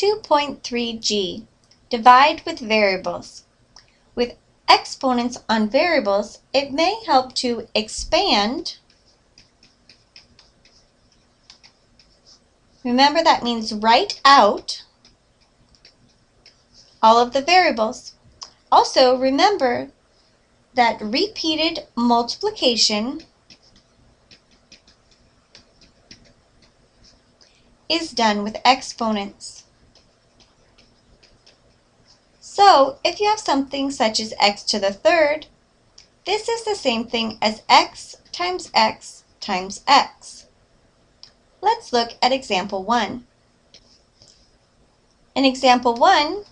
2.3g. Divide with variables. With exponents on variables, it may help to expand. Remember that means write out all of the variables. Also remember that repeated multiplication is done with exponents. So if you have something such as x to the third, this is the same thing as x times x times x. Let's look at example 1. In example 1,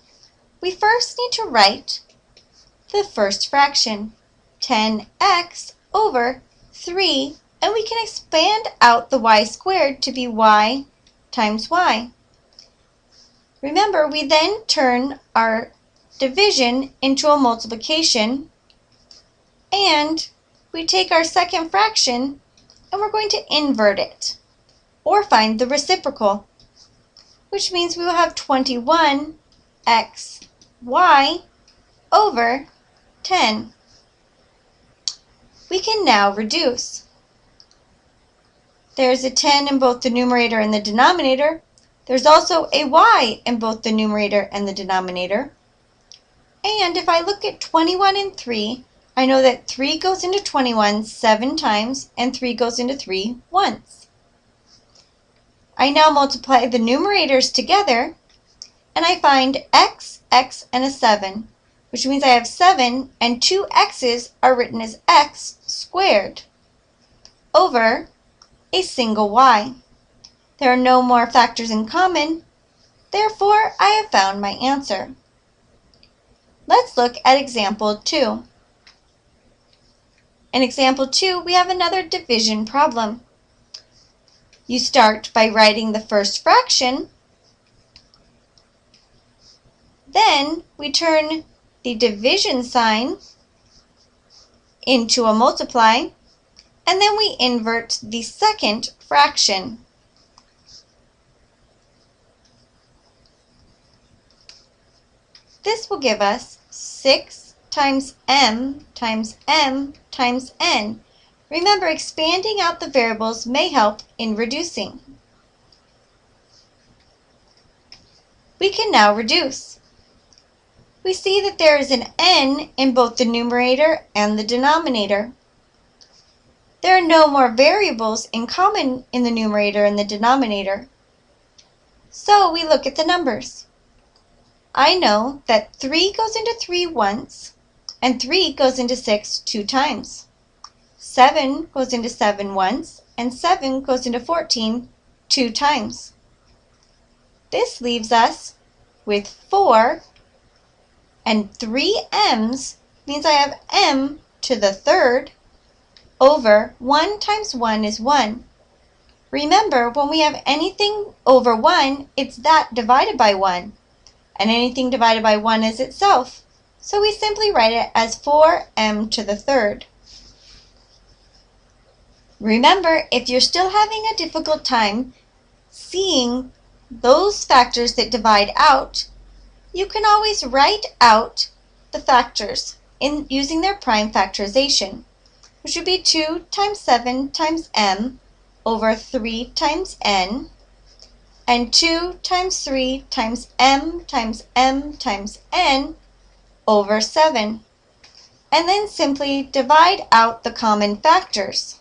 we first need to write the first fraction, 10x over 3, and we can expand out the y squared to be y times y. Remember, we then turn our division into a multiplication, and we take our second fraction and we're going to invert it, or find the reciprocal, which means we will have 21xy over 10. We can now reduce. There's a 10 in both the numerator and the denominator. There's also a y in both the numerator and the denominator. And if I look at 21 and 3, I know that 3 goes into 21 seven times and 3 goes into 3 once. I now multiply the numerators together and I find x, x, and a 7, which means I have 7 and two x's are written as x squared over a single y. There are no more factors in common, therefore I have found my answer. Let's look at example 2. In example 2, we have another division problem. You start by writing the first fraction, then we turn the division sign into a multiply, and then we invert the second fraction. This will give us 6 times m times m times n. Remember, expanding out the variables may help in reducing. We can now reduce. We see that there is an n in both the numerator and the denominator. There are no more variables in common in the numerator and the denominator. So we look at the numbers. I know that 3 goes into 3 once, and 3 goes into 6 two times. 7 goes into 7 once, and 7 goes into 14 two times. This leaves us with 4, and 3 m's means I have m to the third over 1 times 1 is 1. Remember, when we have anything over 1, it's that divided by 1. And anything divided by 1 is itself. So we simply write it as 4m to the third. Remember, if you're still having a difficult time seeing those factors that divide out, you can always write out the factors in using their prime factorization which would be 2 times 7 times m over 3 times n, and 2 times 3 times m times m times n over 7. And then simply divide out the common factors.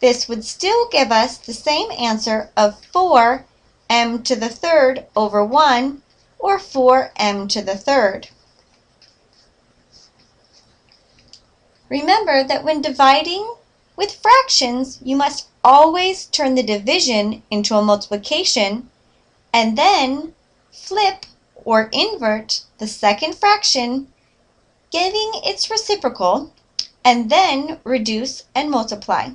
This would still give us the same answer of 4 m to the third over 1, or 4 m to the third. Remember that when dividing with fractions, you must always turn the division into a multiplication and then flip or invert the second fraction, giving its reciprocal, and then reduce and multiply.